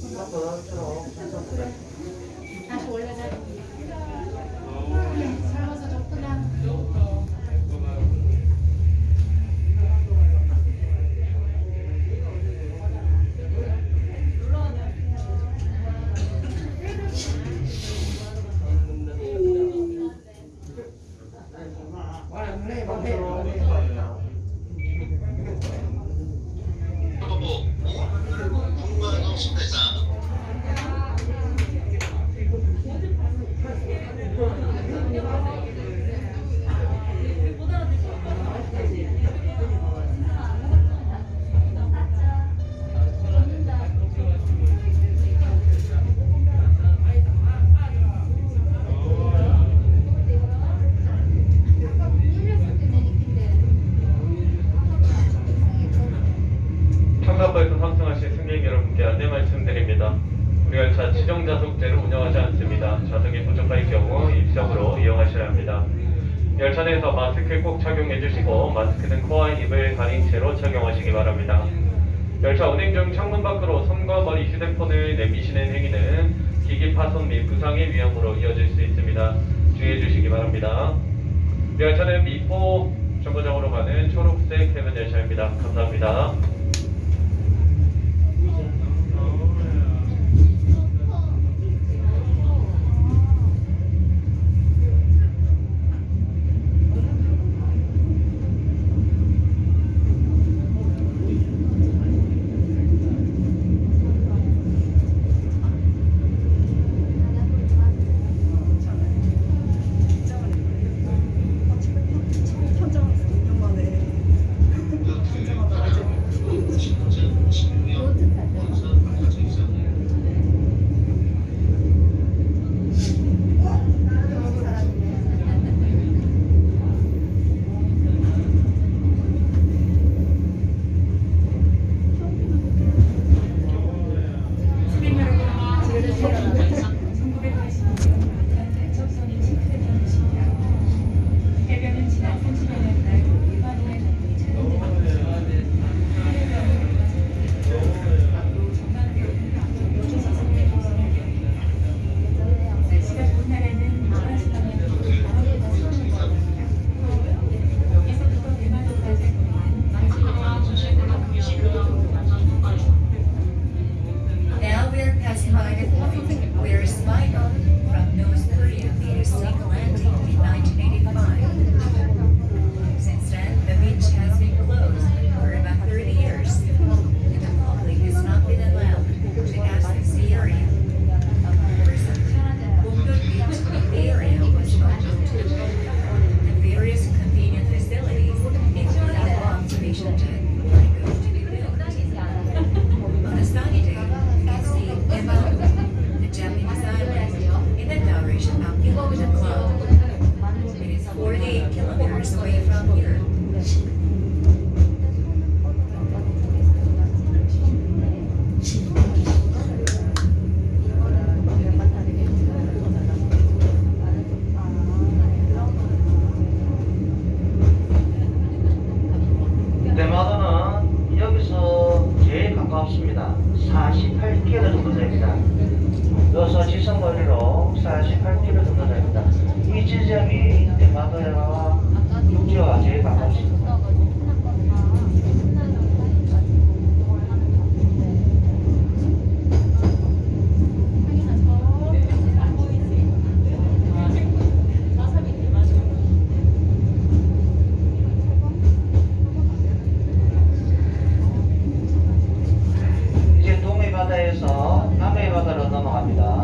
다시 청사포에서 탑승하신 승객 여러분께 안내 말씀드립니다. 우리 열차 지정 좌석제를 운영하지 않습니다. 좌석이 부족할 경우 입석으로 이용하셔야 합니다. 열차 내에서 마스크 꼭 착용해 주시고 마스크는 코와 입을 가린 채로 착용하시기 바랍니다. 열차 운행 중 창문 밖으로 손과 머리 휴대폰을 내미시는 행위는 기기 파손 및 부상의 위험으로 이어질 수 있습니다. 주의해 주시기 바랍니다. 열차는 미포 정거장으로 가는 초록색 해변 열차입니다. 감사합니다. We're 없습니다. 48km 정도 됩니다. 여기서 지선 거리로 48km 정도 됩니다. 이 지점이 대마도에서 합니다.